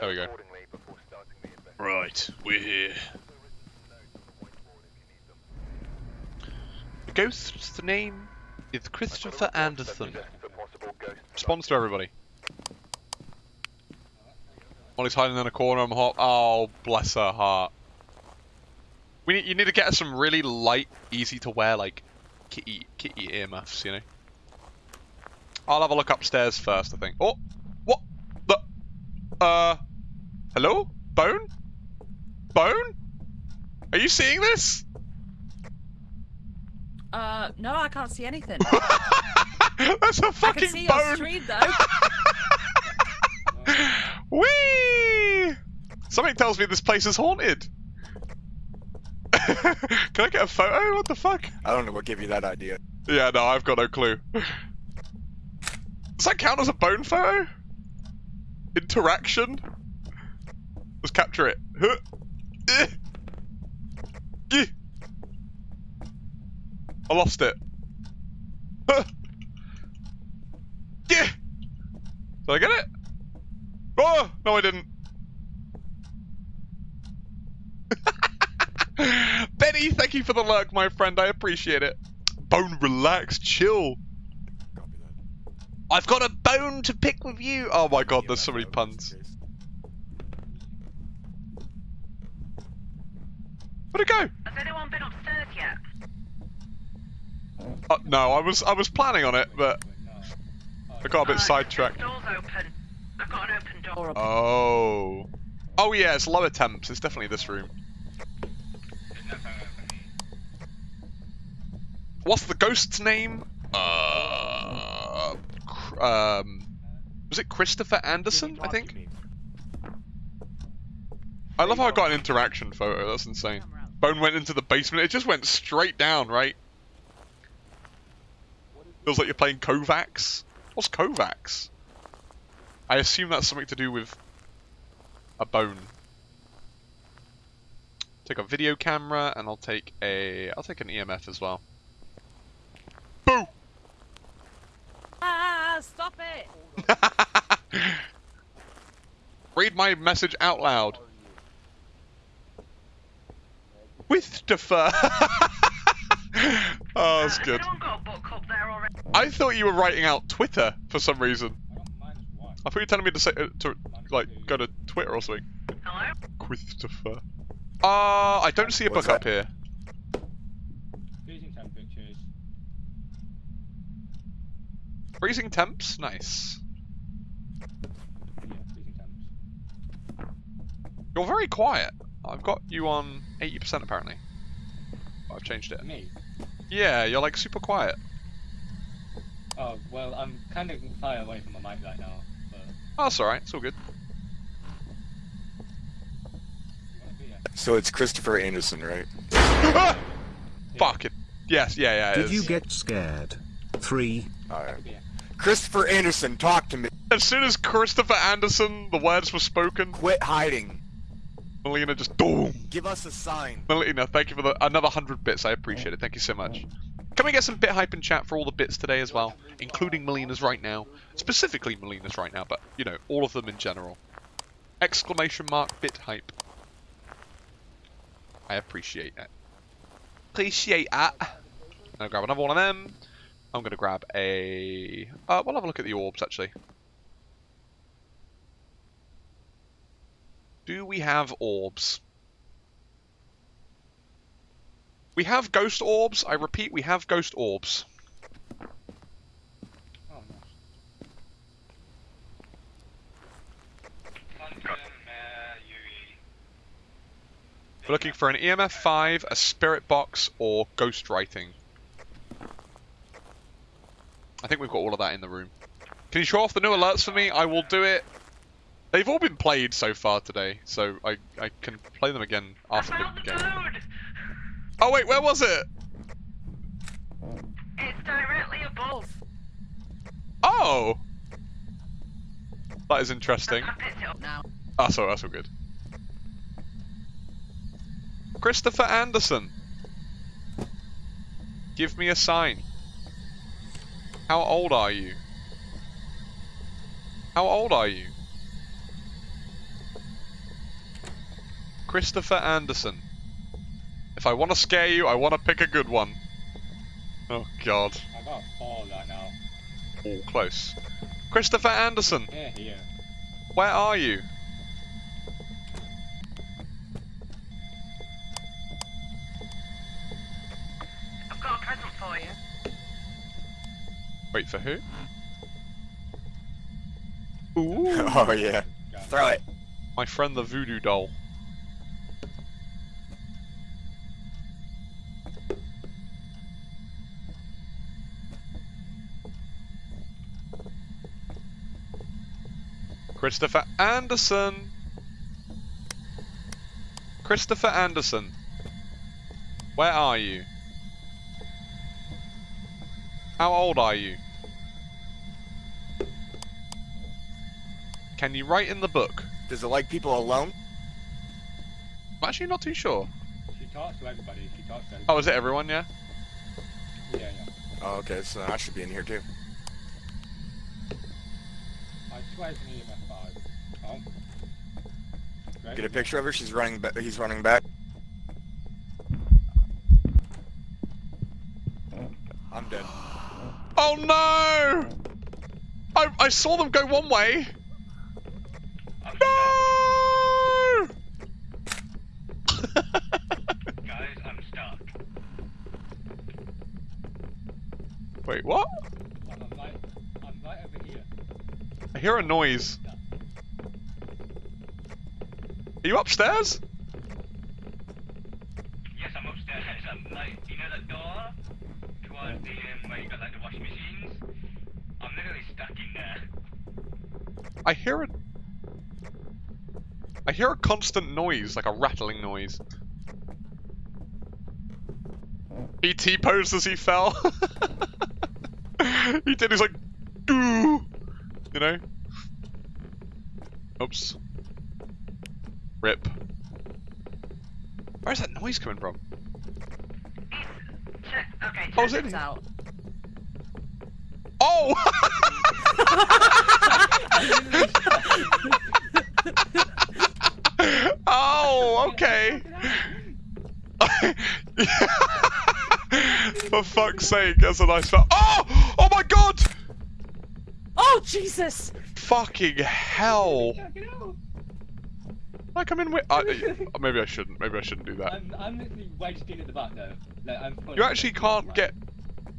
There we go. Right, we're here. The ghost's name is Christopher Anderson. Response to everybody. Molly's hiding in a corner. I'm hot. Oh, bless her heart. We need, you need to get some really light, easy to wear, like kitty kitty earmuffs. You know. I'll have a look upstairs first. I think. Oh, what the? Uh, hello, Bone. Bone. Are you seeing this? Uh, no, I can't see anything. That's a fucking I can see your bone. stream though. Whee! Something tells me this place is haunted. Can I get a photo? What the fuck? I don't know what gave you that idea. Yeah, no, I've got no clue. Does that count as a bone photo? Interaction? Let's capture it. Eh. I lost it. Did I get it? Oh, no I didn't. Benny, thank you for the lurk, my friend. I appreciate it. Bone, relax, chill. I've got a bone to pick with you. Oh my god, there's so many puns. Where'd it go? Has anyone been upstairs yet? Uh, no, I was I was planning on it, but I got a bit Uh, sidetracked. Door's open. I've got an open door. Or Oh. Oh yeah, it's lower temps. It's definitely this room. What's the ghost's name? Uh, um, was it Christopher Anderson? I think. I love how I got an interaction photo. That's insane. Bone went into the basement. It just went straight down, right? Feels like you're playing Kovacs. What's Kovacs? I assume that's something to do with a bone. Take a video camera, and I'll take a. I'll take an EMF as well. Boo! Ah, stop it! Read my message out loud. With defer. oh, that's Has good. anyone got a book up there already? I thought you were writing out Twitter for some reason. I thought you were telling me to say uh, to like go to Twitter or something. Hello? Christopher. Uh, I don't see a What's book up here. Freezing temperatures. Freezing temps, nice. Yeah, freezing temps. You're very quiet. I've got you on 80% apparently. I've changed it. Me? Yeah, you're like super quiet. Oh, well, I'm kind of far away from my mic right now, but... Oh, that's alright, it's all good. So it's Christopher Anderson, right? Fuck it. Yes, yeah, yeah. it Did is. you get scared? Three. Alright. Christopher Anderson, talk to me. As soon as Christopher Anderson, the words were spoken, Quit hiding. Melina just boom. Give us a sign. Melina, thank you for the another hundred bits. I appreciate it. Thank you so much. Can we get some bit hype in chat for all the bits today as well, including Melina's right now, specifically Melina's right now, but you know all of them in general. Exclamation mark bit hype. I appreciate it. Appreciate that. I'm gonna grab another one of them. I'm gonna grab a. Uh, we'll have a look at the orbs actually. Do we have orbs? We have ghost orbs. I repeat, we have ghost orbs. We're looking for an EMF 5, a spirit box, or ghost writing. I think we've got all of that in the room. Can you show off the new alerts for me? I will do it. They've all been played so far today, so I, I can play them again after the the game. Oh wait, where was it? It's directly above. Oh! That is interesting. I picked it up. Now. That's all, that's all good. Christopher Anderson. Give me a sign. How old are you? How old are you? Christopher Anderson. If I want to scare you, I want to pick a good one. Oh god. I got a four right now. All close. Christopher Anderson, Here, here. where are you? I've got a present for you. Wait for who? Ooh, Oh yeah. Throw it. my friend the voodoo doll. Christopher Anderson. Christopher Anderson. Where are you? How old are you? Can you write in the book? Does it like people alone? I'm actually not too sure. She talks to everybody. She talks to everybody. Oh, is it everyone? Yeah. Yeah, yeah. Oh, okay, so I should be in here too. I swear it's an EMF 5. Oh. Great. Get a picture of her. She's running. Ba- he's running back. I'm dead. Oh no! I I saw them go one way. No! Guys, I'm stuck. Wait, what? I'm, I'm right, I'm right over here. I hear a noise. Are you upstairs? Yes, I'm upstairs. I'm like, you know that door towards the um, where you got like the washing machines? I'm literally stuck in there. I hear a. I hear a constant noise, like a rattling noise. E.T. posed as he fell. he did. He's like, doo, you know. Oops. Rip. Where's that noise coming from? Okay, Oh, check it? out. Oh! oh, okay. For fuck's sake, that's a nice Oh! Oh my god! Oh Jesus! Fucking hell! Get out! Like I'm in with. I, maybe I shouldn't. Maybe I shouldn't do that. I'm, I'm literally wedged in at the back though. Like, I'm You actually can't at get.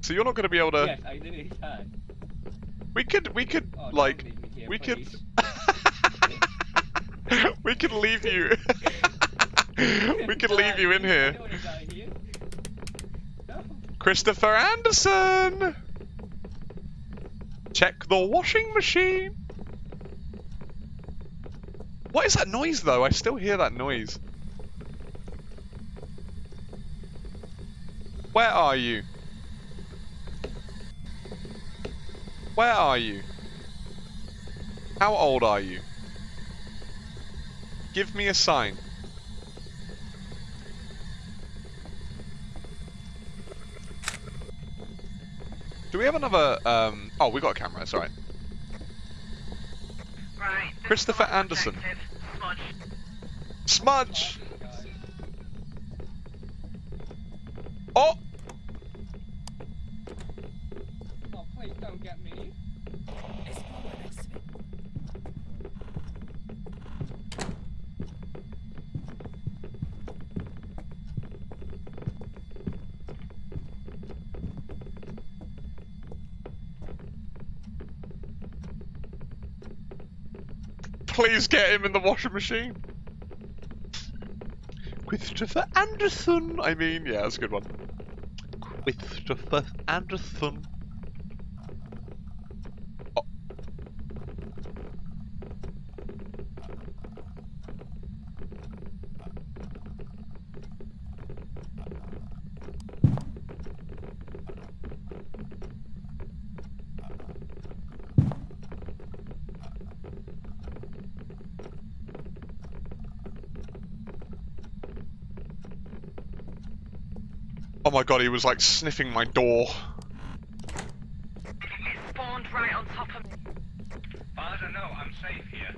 So you're not going to be able to. Yes, I literally can. We could. We could Oh, like. here, We could. we could leave you. we could leave you in here. don't here. No. Christopher Anderson! Check the washing machine! What is that noise though? I still hear that noise. Where are you? Where are you? How old are you? Give me a sign. Do we have another, um... Oh, we got a camera, it's alright. Right. Christopher Anderson. objective. Smudge. Smudge! Oh! Oh, please don't get me. Please get him in the washing machine. Christopher Anderson. I mean, yeah, that's a good one. Christopher Anderson. Oh my god, he was like sniffing my door. It spawned right on top of me. I don't know, I'm safe here.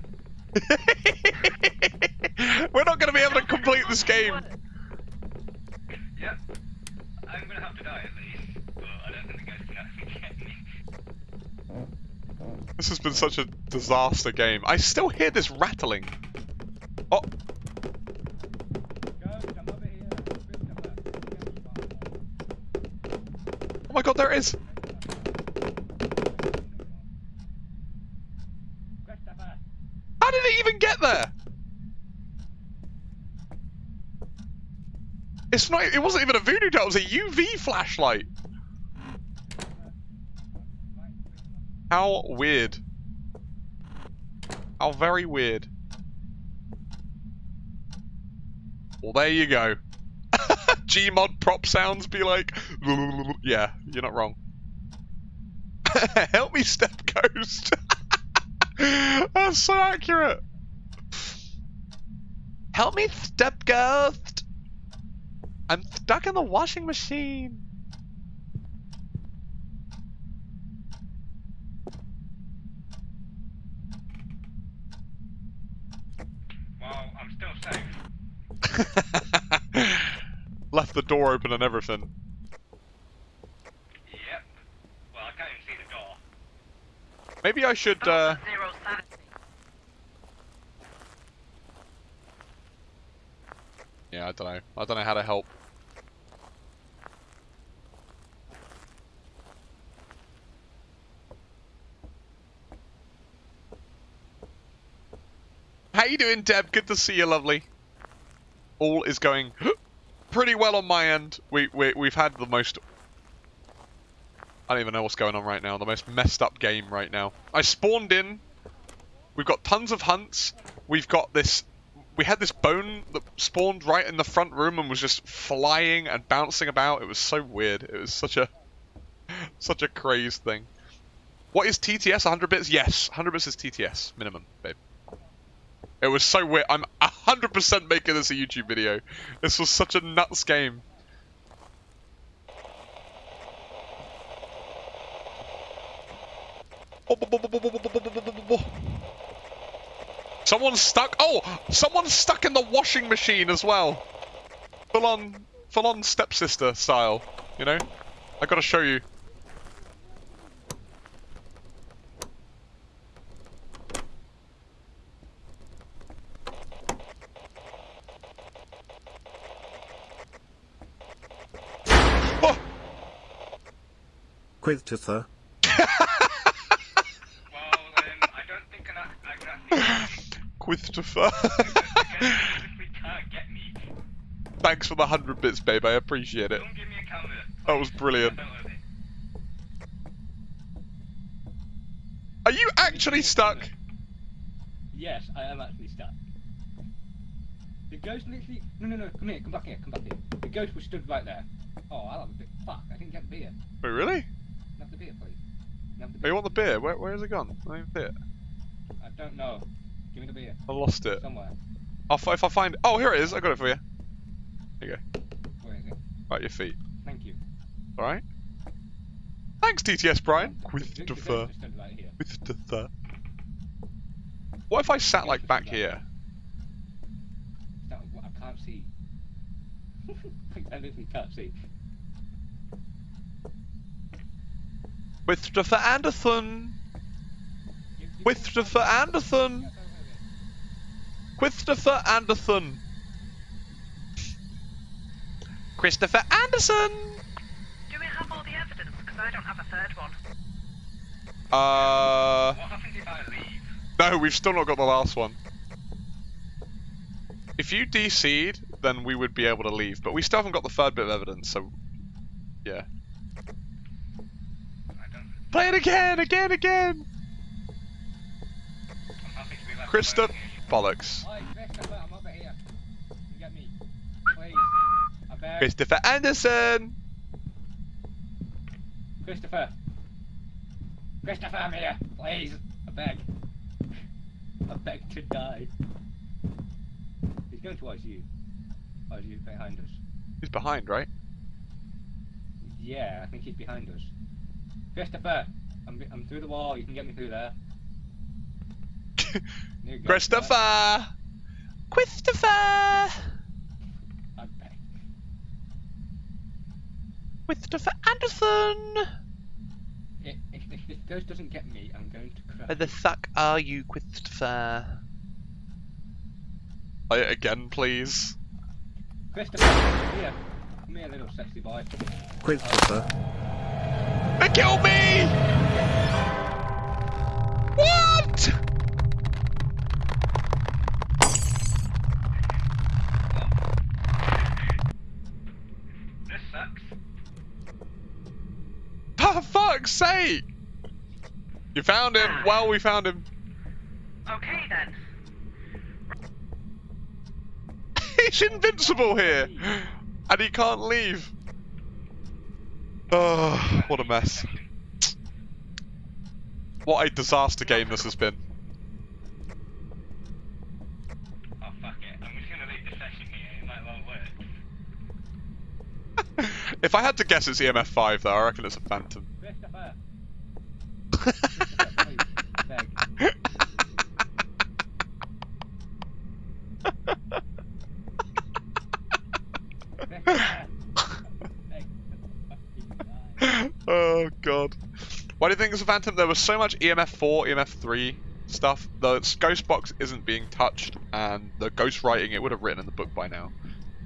We're not going to be able to complete this game. Yep. I'm gonna have to die at least, but I don't think the ghost can actually get me. This has been such a disaster game. I still hear this rattling. Oh my god, there it is. How did it even get there? It's not. It wasn't even a voodoo doll. It was a UV flashlight. How weird. How very weird. Well, there you go. Gmod prop sounds be like, yeah, you're not wrong. Help me, Step Ghost. That's so accurate. Help me, Step Ghost. I'm stuck in the washing machine. Well, I'm still safe. The door open and everything. Yep. Well, I can't even see the door. Maybe I should. Uh, yeah, I don't know. I don't know how to help. How you doing, Deb? Good to see you, lovely. All is going pretty well on my end. We, we we've had the most. I don't even know what's going on right now. The most messed up game right now. I spawned in. We've got tons of hunts. We've got this. We had this bone that spawned right in the front room and was just flying and bouncing about. It was so weird. It was such a such a crazed thing. What is TTS? 100 bits? Yes, 100 bits is TTS minimum, babe. It was so weird. I'm 100% making this a YouTube video. This was such a nuts game. Someone's stuck. Oh, someone's stuck in the washing machine as well. Full on, full on stepsister style. You know, I gotta show you. Oh, Quiththa. Well, um, I don't think I, I can actually. Christopher. The ghost physically can't get me. Thanks for the hundred bits, babe. I appreciate it. Don't give me a camera. That was brilliant. I don't love it. Are you actually stuck? Yes, I am actually stuck. The ghost literally. No, no, no. Come here. Come back here. Come back here. The ghost was stood right there. Oh, I'll have a bit. Fuck! I didn't get the beer. Wait, oh, really? Can I Have the beer, please. Have the Oh, beer. you want the beer? Where, where has it gone? I don't see it. I don't know. Give me the beer I lost it. somewhere. I'll, fi- if I find. Oh, here it is. I got it for you. There you go. Where is it? Right, your feet. Thank you. All right. Thanks, TTS Brian. The- With the the fur. was stood right here. With the fur. What if I sat like back here? I can't see. I literally can't see. With the Anderson. You- you With can- the fur Anderson. Get over it. Christopher Anderson. Christopher Anderson. Do we have all the evidence? Because I don't have a third one. Uh, What happens if I leave? no, we've still not got the last one. If you DC'd, then we would be able to leave, but we still haven't got the third bit of evidence, so yeah. I don't. Play it again, again, again. I'm happy to be left Christoph, alone here. bollocks. Christopher, I'm over here. You get me. Please. I beg. Christopher Anderson. Christopher. Christopher, I'm here. Please. I beg. I beg to die. He's going towards you. Oh, or is he behind us? He's behind, right? Yeah, I think he's behind us. Christopher! I'm, I'm through the wall. You can get me through there. There you go. Christopher. Christopher! I. Christopher Anderson! If, if, if this ghost doesn't get me, I'm going to cry. Where the fuck are you, Christopher? Play it again, please. Christopher, come here. Come here, little sexy boy. Christopher, They killed me! What? This sucks. For fuck's sake! You found him. Well, we found him. Okay then. He's invincible here, and he can't leave. Oh, what a mess! What a disaster game this has been. Oh fuck it. I'm just gonna leave the session here. It might well work. if I had to guess, it's EMF five though. I reckon it's a Phantom. Christopher! Christopher, please. Beg. Christopher! Beg. Fucking die. oh god. Why do you think it's a Phantom? There was so much EMF 4, EMF 3 stuff. The ghost box isn't being touched, and the ghost writing it would have written in the book by now,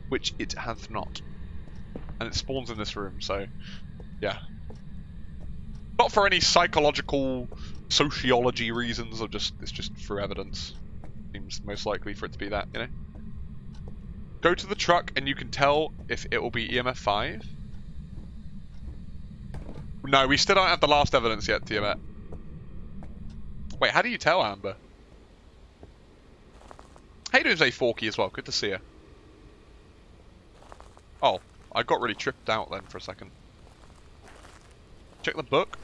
which it hath not. And it spawns in this room, so yeah. Not for any psychological sociology reasons, or just it's just through evidence. Seems most likely for it to be that, you know. Go to the truck and you can tell if it will be EMF 5. No, we still don't have the last evidence yet, Tiamat. Wait, how do you tell, Amber? Hey, Doomsday Forky as well. Good to see you. Oh, I got really tripped out then for a second. Check the book.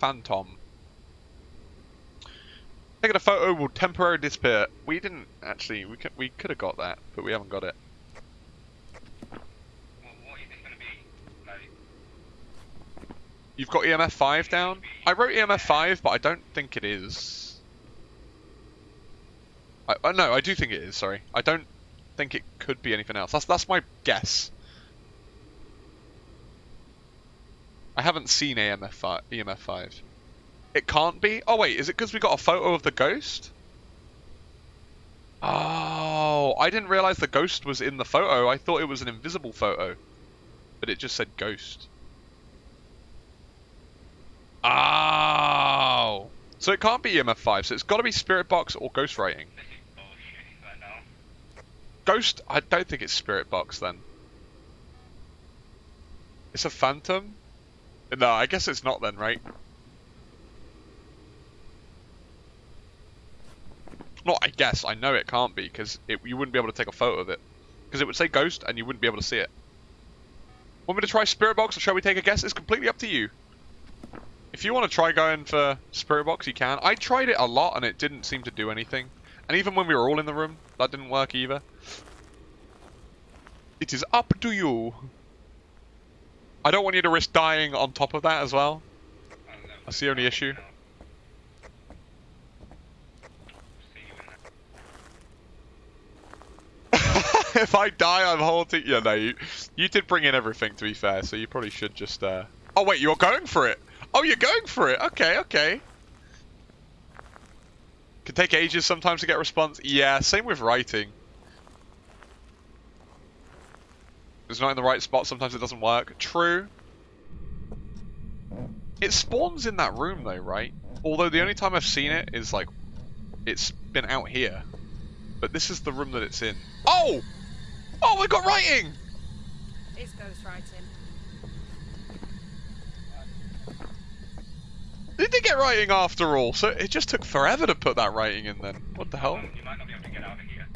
Phantom. Taking a photo will temporarily disappear. We didn't actually. We could, we could have got that, but we haven't got it. You've got EMF five down. I wrote EMF five, but I don't think it is. I, uh, no, I do think it is. Sorry, I don't think it could be anything else. That's that's my guess. I haven't seen AMF five, EMF five. It can't be. Oh wait, is it because we got a photo of the ghost? Oh, I didn't realize the ghost was in the photo. I thought it was an invisible photo, but it just said ghost. Oh, so it can't be EMF five. So it's got to be Spirit Box or Ghost Writing. Ghost, I don't think it's Spirit Box then. It's a Phantom? No, I guess it's not then, right? Not I guess, I know it can't be, because you wouldn't be able to take a photo of it. Because it would say Ghost, and you wouldn't be able to see it. Want me to try Spirit Box, or shall we take a guess? It's completely up to you. If you want to try going for Spirit Box, you can. I tried it a lot, and it didn't seem to do anything. And even when we were all in the room, that didn't work either. It is up to you. I don't want you to risk dying on top of that as well. That's the only issue. If I die, I'm haunting. Yeah, no, you, you did bring in everything to be fair, so you probably should just. Uh... Oh wait, you're going for it. Oh, you're going for it. Okay, okay. Can take ages sometimes to get a response. Yeah, same with writing. It's not in the right spot. Sometimes it doesn't work. True. It spawns in that room though, right? Although the only time I've seen it is like, it's been out here. But this is the room that it's in. Oh! Oh, we got writing! It's ghostwriting. They did they get writing after all, so it just took forever to put that writing in then. What the hell? Um, you might not be able to get out of here.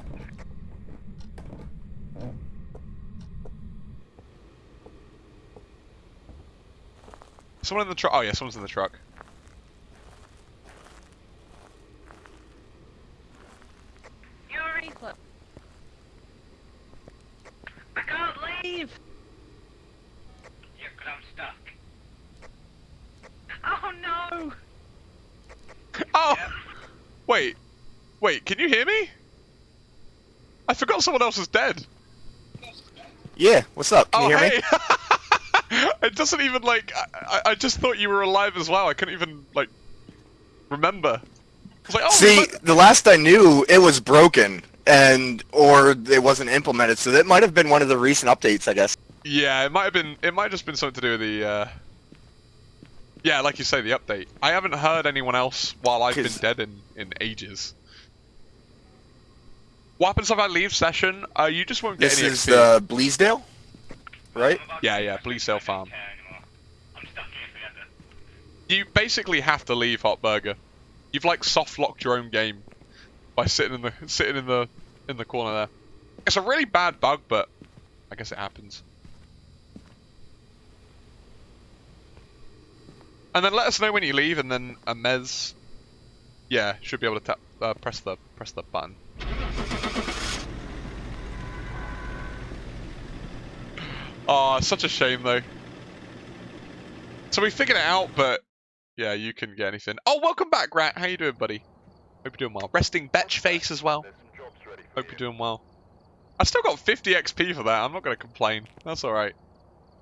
Someone in the truck. Oh yeah, someone's in the truck. Look. I can't leave. Yeah, because I'm stuck. Oh no. Oh! Wait. Wait, can you hear me? I forgot someone else was dead. Yeah, what's up? Can oh, you hear hey! me? it doesn't even, like... I, I- just thought you were alive as well. I couldn't even, like, remember. Like, oh, See, look- the last I knew, it was broken, and or it wasn't implemented, so that might have been one of the recent updates, I guess. Yeah, it might have been. It might have just been something to do with the. Uh... Yeah, like you say, the update. I haven't heard anyone else while I've been dead in in ages. What happens if I leave session? Uh, you just won't get This any is the Bleasdale, right? Yeah, yeah, Bleasdale farm. You basically have to leave Hot Burger. You've like soft locked your own game by sitting in the sitting in the in the corner there. It's a really bad bug, but I guess it happens. And then let us know when you leave, and then a Mez, yeah, should be able to tap, uh, press the press the button. Oh, such a shame though. So we figured it out, but yeah, you couldn't get anything. Oh, welcome back, Rat. How you doing, buddy? Hope you're doing well. Resting Betch face as well. Hope you're doing well. I still got 50 XP for that. I'm not gonna complain. That's all right.